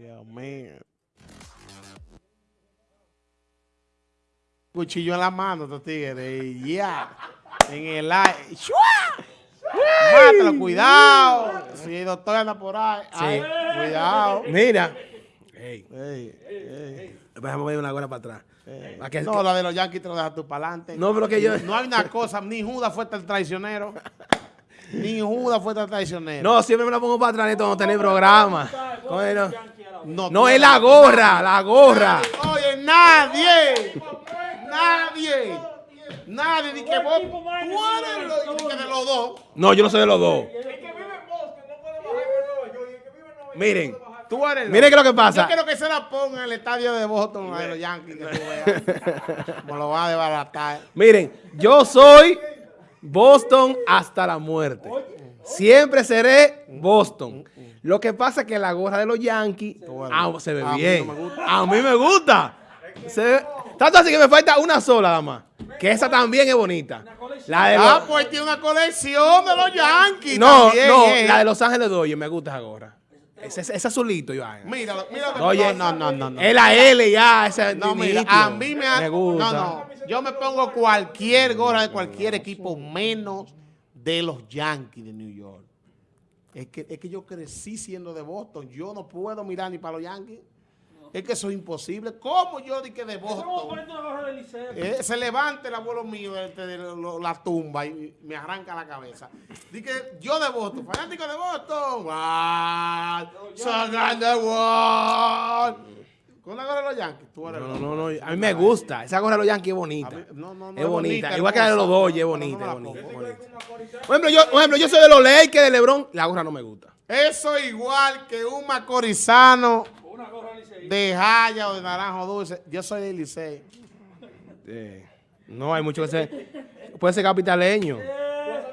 Dios mío. Cuchillo en la mano, estos tigres. y Ya. En el aire. ¡Shua! Mátalo, cuidado. Si el doctor anda por ahí. Ay, cuidado. Mira. Ey, Ey, ey, déjame ir una hora para atrás. que- no, la de los Yankees te lo dejas tú para adelante. No, pero que yo- No hay una cosa, ni Judas fue tan traicionero. Ni Judas fue tan traicionero. No, siempre me la pongo para atrás Neto, no tener programa. Bueno, no, no, es la gorra, la gorra. Oye, nadie. Nadie. Nadie. Ni que vos. Tú eres lo- ni que de los dos. No, yo no soy de los dos. Miren, Tú eres lo- miren que lo que pasa. Yo quiero que se la ponga en el estadio de Boston, de los Yankees, que tú veas. Me lo van a desbaratar. Miren, yo soy Boston hasta la muerte. Siempre seré Boston. Lo que pasa es que la gorra de los Yankees ah, se ve A mí bien. no me gusta. A mí me gusta. Se ve- tanto así que me falta una sola nada más. Que esa también es bonita. La de Ah, los- pues tiene una colección de los Yankees. no, también, no, eh. la de Los Ángeles Dodgers me gusta esa gorra. Ese, ese azulito, Iván. Míralo, míralo. Oye, no, no, no, no. Es la L ya, ese No, mira, a mí me, ha- Me gusta. No, no. Yo me pongo cualquier gorra de cualquier equipo, menos de los Yankees de New York. Es que, es que yo crecí siendo de Boston. Yo no puedo mirar ni para los Yankees. Es que eso es imposible. ¿Cómo yo di que de Boston? Eh, se levanta el abuelo mío de, de- la tumba y me arranca la cabeza. Di que yo de Boston, fanático de Boston. ¡Wow! ¡Son la gorra de los Yankees, tú eres No, loco. no, no, a mí me gusta. Esa gorra de los Yankees es bonita. Mí- no, no, no, es es bonita. bonita, Igual que la de los Dodgers, es no bonita, es bonita. Por ejemplo, yo, por ejemplo, yo soy de los Lakers de LeBron. La gorra no me gusta. Eso igual que un macorizano de Jaya o de Naranjo Dulce. Yo soy de Licey. Eh, no hay mucho que ser. Puede ser capitaleño.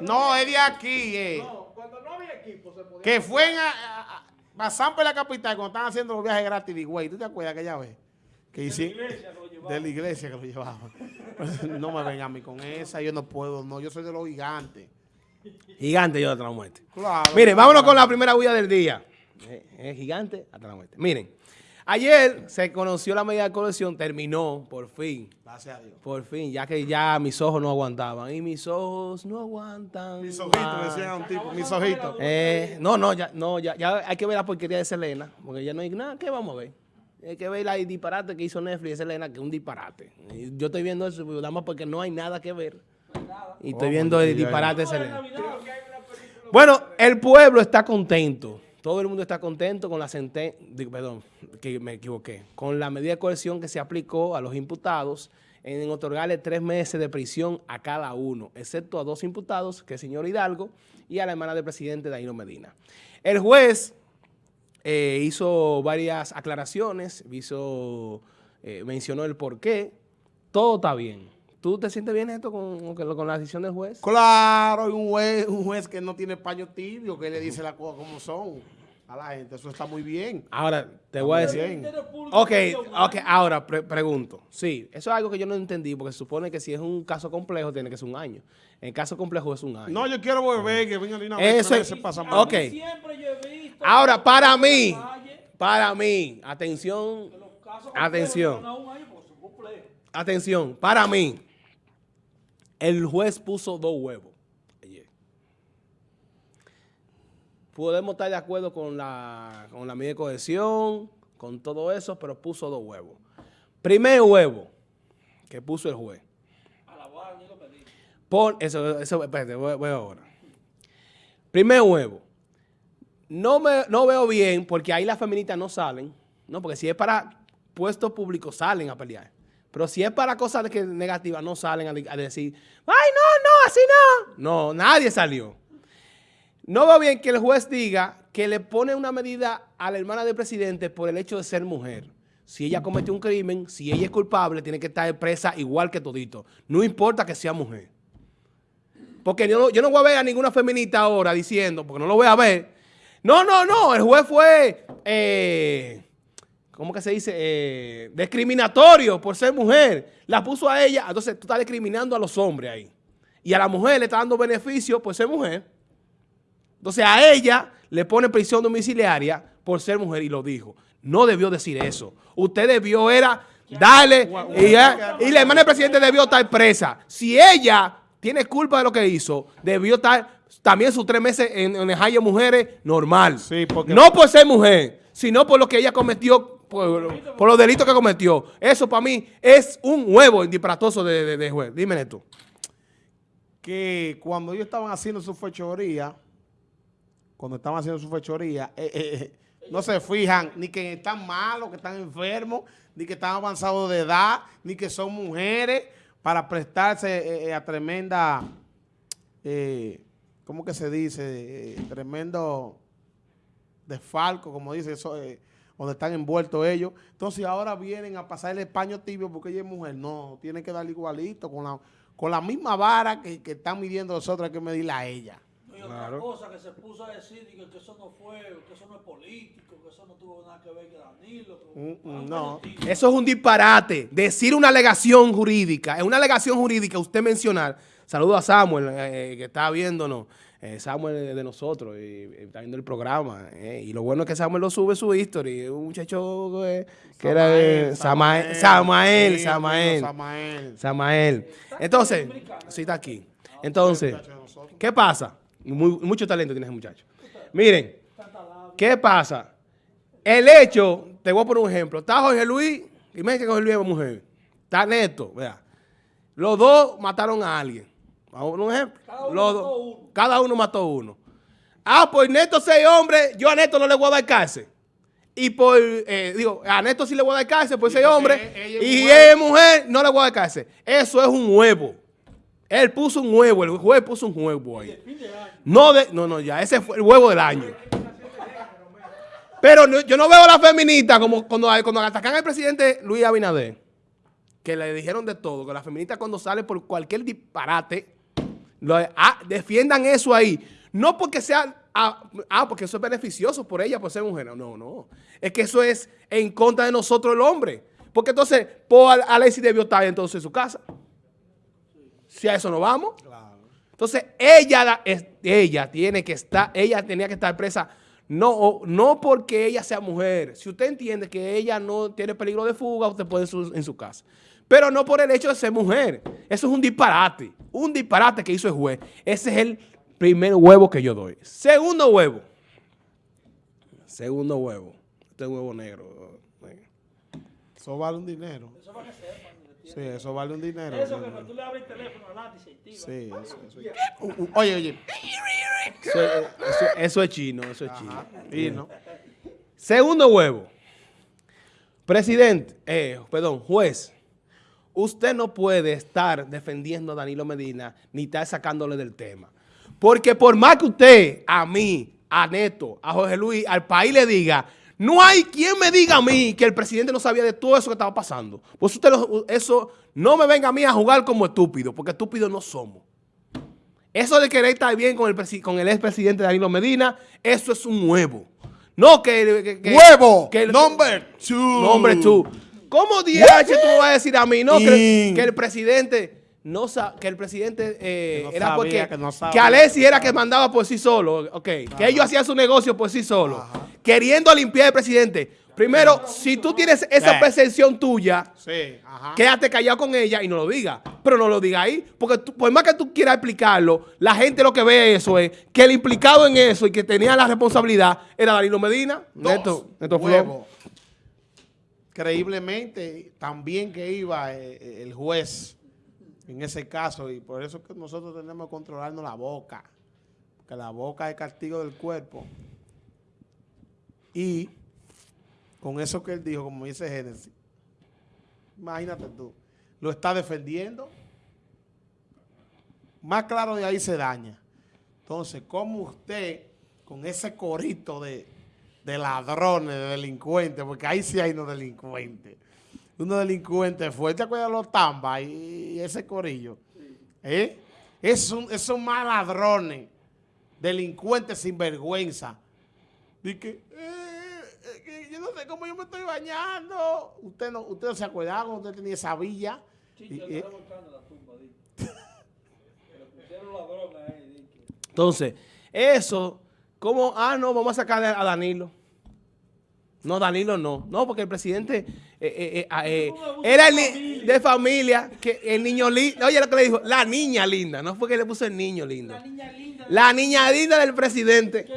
No, es de aquí, eh. Que fue en, a, a- a- pasaban por la capital cuando estaban haciendo los viajes gratis de güey. ¿Tú te acuerdas aquella vez? Que hice, de la iglesia que lo llevaban. no me vengan a mí con esa, yo no puedo, no, yo soy de los gigantes. Gigante yo hasta la muerte. Claro. Miren, vámonos con la primera huella del día. Eh, eh, gigante hasta la muerte. Miren, ayer se conoció la medida de colección, terminó, por fin. Gracias a Dios. Por fin, ya que ya mis ojos no aguantaban. Y mis ojos no aguantan. Mis ojitos, decían un tipo, mis ojitos. Eh, no, no, ya, no, ya, ya hay que ver la porquería de Selena, porque ya no hay nada, ¿qué vamos a ver? Hay que ver la disparate que hizo Netflix de Selena, que es un disparate. Yo estoy viendo eso, nada más porque no hay nada que ver. Y estoy viendo el disparate de Selena. Bueno, el pueblo está contento. Todo el mundo está contento con la sentencia, perdón, que me equivoqué, con la medida de coerción que se aplicó a los imputados en otorgarle tres meses de prisión a cada uno, excepto a dos imputados, que es el señor Hidalgo y a la hermana del presidente Danilo Medina. El juez eh, hizo varias aclaraciones, hizo, eh, mencionó el por qué, todo está bien. ¿Tú te sientes bien esto con, con- la decisión del juez? Claro, un juez, un juez que no tiene paño tibio, que le dice las cosas como son a la gente. Eso está muy bien. Ahora, te voy a decir... Ok, ok, ahora pre- pregunto. Sí, eso es algo que yo no entendí, porque se supone que si es un caso complejo tiene que ser un año. En caso complejo es un año. No, yo quiero volver, que venga una vez, Eso es- pasa mal. ok. Siempre yo he visto. Ahora, para mí, para mí, atención, Atención. atención, para mí, el juez puso dos huevos. ayer. Podemos estar de acuerdo con la, con la medida de cohesión, con todo eso, pero puso dos huevos. Primer huevo que puso el juez. Pon, eso, eso, espérate, voy, voy ahora. Primer huevo. No, me, no veo bien porque ahí las feministas no salen, ¿no? Porque si es para puestos públicos salen a pelear. Pero si es para cosas negativas no salen a decir, ay, no, no, así no. No, nadie salió. No veo bien que el juez diga que le pone una medida a la hermana del presidente por el hecho de ser mujer. Si ella cometió un crimen, si ella es culpable, tiene que estar presa igual que todito. No importa que sea mujer. Porque yo, no- yo no voy a ver a ninguna feminista ahora diciendo, porque no lo voy a ver. No, no, no, el juez fue, eh, ¿cómo que se dice? Eh, discriminatorio por ser mujer. La puso a ella, entonces tú estás discriminando a los hombres ahí. Y a la mujer le está dando beneficio por ser mujer. Entonces a ella le pone prisión domiciliaria por ser mujer y lo dijo. no debió decir eso. Usted debió era darle, y, ya- y la hermana del presidente debió estar presa. Si ella tiene culpa de lo que hizo, debió estar también sus tres meses en, en el Hayo Mujeres normal. Sí, porque- No por ser mujer, sino por lo que ella cometió, por, por los delitos que cometió. Eso para mí es un huevo disparatoso de, de, de juez. Dime tú. que cuando ellos estaban haciendo su fechoría, cuando estaban haciendo su fechoría, eh, eh, eh, no se fijan ni que están malos, que están enfermos, ni que están avanzados de edad, ni que son mujeres, para prestarse eh, eh, a tremenda, ¿cómo que se dice? Tremendo desfalco, como dice, eso, donde están envueltos ellos. Entonces ahora vienen a pasar el paño tibio porque ella es mujer. No, tienen que darle igualito, con la, con la misma vara que, que están midiendo nosotros, hay que medirla a ella. Y otra cosa que se puso a decir que eso no fue, que eso no es político, que eso no tuvo nada que ver con Danilo. que- Mm, mm, no. Eso es un disparate. Decir una alegación jurídica. Es una alegación jurídica usted mencionar. Saludo a Samuel, eh, que está viéndonos. Eh, Samuel es de nosotros y, y está viendo el programa. eh, y lo bueno es que Samuel lo sube su history. Un muchacho eh, que era de Samael. Samael, Sí, Samael. Samael. Samael. Entonces, sí está aquí. Entonces, ¿qué pasa? Muy- mucho talento tiene ese muchacho. Miren, ¿qué pasa? El hecho, te voy a poner un ejemplo. Está Jorge Luis, y me dice que Jorge Luis es mujer. Está Neto, vea. Los dos mataron a alguien. Vamos a poner un ejemplo. Cada uno Los mató dos- uno. cada uno mató uno. Ah, pues Neto seis hombres, yo a Neto no le voy a dar cárcel. Y por, eh, digo, a Neto sí le voy a dar cárcel por seis hombres. ella es Y mujer. ella es mujer, no le voy a dar cárcel. Eso es un huevo. Él puso un huevo, el juez puso un huevo ahí. No, de, no, no, ya, ese fue el huevo del año. Pero no- yo no veo a la feminista como cuando, cuando atacan al presidente Luis Abinader, que le dijeron de todo, que la feminista cuando sale por cualquier disparate, lo- ah, defiendan eso ahí. No porque sea, ah, ah, porque eso es beneficioso por ella, por ser mujer. No, no. Es que eso es en contra de nosotros el hombre. Porque entonces, Paul Alexis debió estar entonces en su casa. Si a eso no vamos. Entonces, ella, ella tiene que estar, ella tenía que estar presa, no, no porque ella sea mujer. Si usted entiende que ella no tiene peligro de fuga, usted puede en su, en su casa. Pero no por el hecho de ser mujer. Eso es un disparate. Un disparate que hizo el juez. Ese es el primer huevo que yo doy. Segundo huevo. Segundo huevo. Este es huevo negro. Eso vale un dinero. Eso sepan. que Sí, eso vale un dinero. Eso que cuando tú le abres el teléfono adelante y se activa. Sí, eso, eso. Uh, uh, Oye, oye. Eso, eso- eso es chino, eso es chino. Y no. Segundo huevo. Presidente, eh, perdón, juez, usted no puede estar defendiendo a Danilo Medina ni estar sacándole del tema. Porque por más que usted, a mí, a Neto, a Jorge Luis, al país le diga, no hay quien me diga a mí que el presidente no sabía de todo eso que estaba pasando. Pues usted, lo- eso, no me venga a mí a jugar como estúpido, porque estúpidos no somos. Eso de querer estar bien con el, con el expresidente Danilo Medina, eso es un huevo. No que... que- que- ¡Huevo! que- Number two. Nombre tú. ¿Cómo DH tú me vas a decir a mí? No, que, el presidente no sa- que el presidente eh, Que no era sabía, porque que no sabía. que Alessi era que mandaba por sí solo, ok, que ellos hacían su negocio por sí solo, queriendo limpiar al presidente. Primero, si tú tienes esa Eh. percepción tuya, Sí, ajá. quédate callado con ella y no lo diga. Pero no lo diga ahí. Porque tú- por más que tú quieras explicarlo, la gente lo que ve eso es que el implicado en eso y que tenía la responsabilidad era Danilo Medina. Dos Neto, Neto. Creíblemente, también que iba eh, eh, el juez en ese caso, y por eso es que nosotros tenemos que controlarnos la boca, porque la boca es castigo del cuerpo. Y con eso que él dijo, como dice Génesis, imagínate tú, lo está defendiendo, más claro de ahí se daña. Entonces, ¿cómo usted, con ese corito de, de ladrones, de delincuentes, porque ahí sí hay unos delincuentes, unos delincuentes fuertes, ¿te acuerdas los tambas y, ese corillo? ¿Eh? Esos esos más ladrones, delincuentes sin vergüenza. Dice que, que yo no sé cómo yo me estoy bañando. Usted no, usted no se acuerda cuando usted tenía esa villa. Y- la tumba, Entonces, eso, como, ah, no, vamos a sacar a Danilo. No, Danilo no. No, porque el presidente eh, eh, eh, ah, eh, era el de familia, que el niño lindo. Oye lo que le dijo, la niña linda. No fue que le puso el niño lindo. La niña linda. La niña linda del presidente.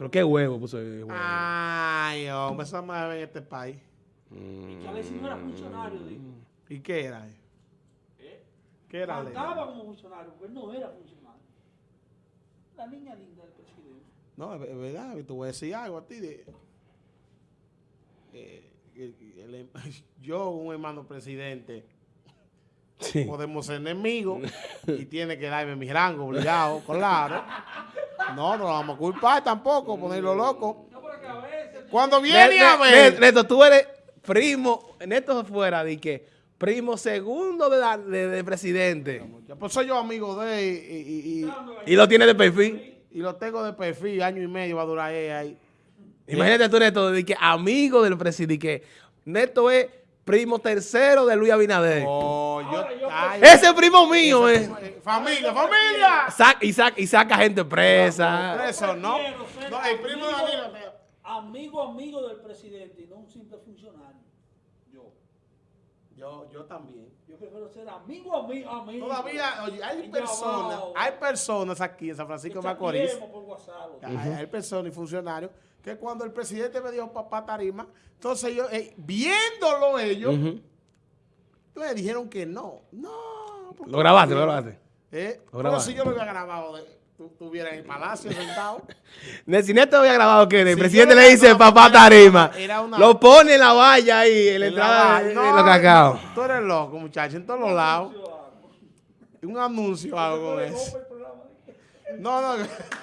Pero qué huevo puso el huevo. Ay, hombre, eso más en este país. que a veces no era funcionario, digo. ¿Y qué era? ¿Qué era? Cantaba como funcionario, porque él no era funcionario. La niña linda del presidente. No, es es verdad, te voy a decir algo a ti. De, eh, el- el- yo, un hermano presidente, Sí. podemos ser enemigos y tiene que darme mi rango obligado, claro. No, no lo vamos a culpar tampoco, ponerlo loco. Cuando viene Ne- a ver... ne- Neto, tú eres primo, Neto fuera de que primo segundo de, la- de- de presidente. Pues soy yo amigo de él y, y- y- Y lo tiene de perfil. y lo tengo de perfil, año y medio va a durar él ahí. Imagínate tú, Neto, de que amigo del presidente, que Neto es primo tercero de Luis Abinader. Oh, yo, ay, Ese es primo mío, eh. eh, familia, familia. Saca- y, saca, y saca gente presa. Preso, ¿no? Prefiero ser No, el primo de amigo- Danilo. Amigo, amigo del presidente y no un simple funcionario. Yo. Yo, yo también. Yo prefiero ser amigo, amigo, amigo. Todavía, oye, hay personas, hay personas aquí en San Francisco de Macorís, hay, hay personas y funcionarios que cuando el presidente me dijo papá tarima, entonces ellos, eh, viéndolo ellos, Ujú. me dijeron que no. No. porque- Lo grabaste, lo grabaste. Eh, Lo pero grabaste. si yo lo había grabado, de, estuviera en el palacio sentado. Ne- Si Neto había grabado que el Si presidente yo le dice papá tarima, era una- lo pone en la valla ahí, en la En la entrada de, No, de los cacao. Tú eres loco, muchacho, en todos los lados. Un anuncio o algo con eso. No, no.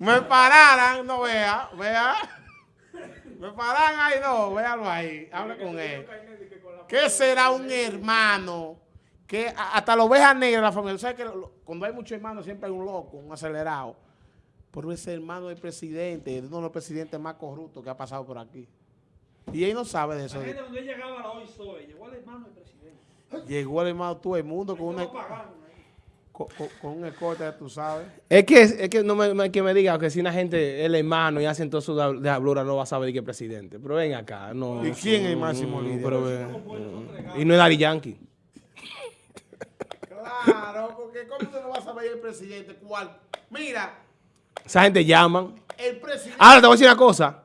Me pararan, no vea, vea. Me paran ahí, no, véalo ahí, hable con él. ¿Qué será un hermano? Que hasta la oveja negra de la familia, ¿sabes que cuando hay muchos hermanos siempre hay un loco, un acelerado? Pero ese hermano del presidente, es uno de los presidentes más corruptos que ha pasado por aquí. Y él no sabe de eso. La gente donde llegaba a la hoy soy, llegó al hermano del presidente. Llegó el hermano todo el mundo con, una, pagando. Con, un escote, tú sabes. Es que, es que no me, me- que me diga que si una gente es el hermano y hacen todo su de hablura no va a saber qué es presidente. Pero ven acá, no. ¿Y quién es el máximo no, líder? pero ven. y no es Dari Yankee. Claro, porque ¿cómo tú no vas a ver el presidente? ¿Cuál? Mira, Esa gente llaman. el presidente... Ahora te voy a decir una cosa.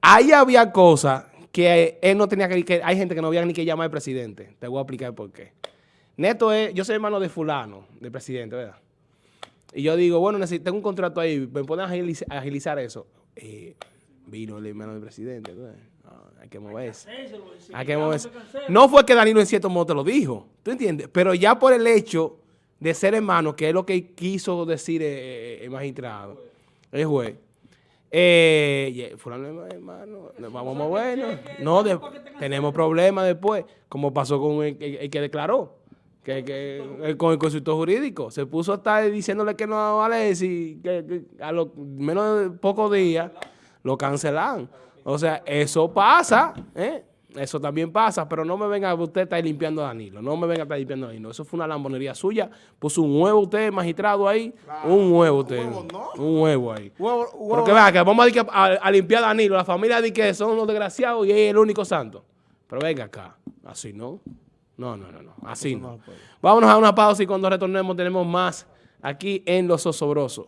Ahí había cosas que él no tenía que, que hay gente que no había ni que llamar al presidente. Te voy a explicar por qué. Neto es, yo soy hermano de fulano, del presidente, ¿verdad? Y yo digo, bueno, necesito, tengo un contrato ahí, me pueden agiliz- agilizar eso. Eh, vino el hermano del presidente, hay que moverse. Hay que moverse. No fue que Danilo en cierto modo te lo dijo, ¿tú entiendes? Pero ya por el hecho de ser hermano, que es lo que quiso decir eh, el magistrado, el juez. Eh, fulano es hermano, nos vamos a movernos. No, de- tenemos problemas después, como pasó con el, el- el que declaró, que, que- el- con el consultor jurídico. Se puso a estar diciéndole que no a Alexis, que, que a los menos de pocos días lo cancelan. O sea, eso pasa, ¿eh? Eso también pasa, pero no me venga usted a estar limpiando a Danilo. No me venga a estar limpiando a Danilo. Eso fue una lambonería suya. Puso un huevo usted, magistrado, ahí. Un huevo usted. huevo no. Un huevo ahí. Huevo- Pero huevo- que vea, que vamos a, decir que a, a limpiar a Danilo. La familia dice que son los desgraciados y él es el único santo. Pero venga acá. Así no. No, no, no, no. Así no. Vámonos a una pausa y cuando retornemos tenemos más aquí en Los Osobrosos.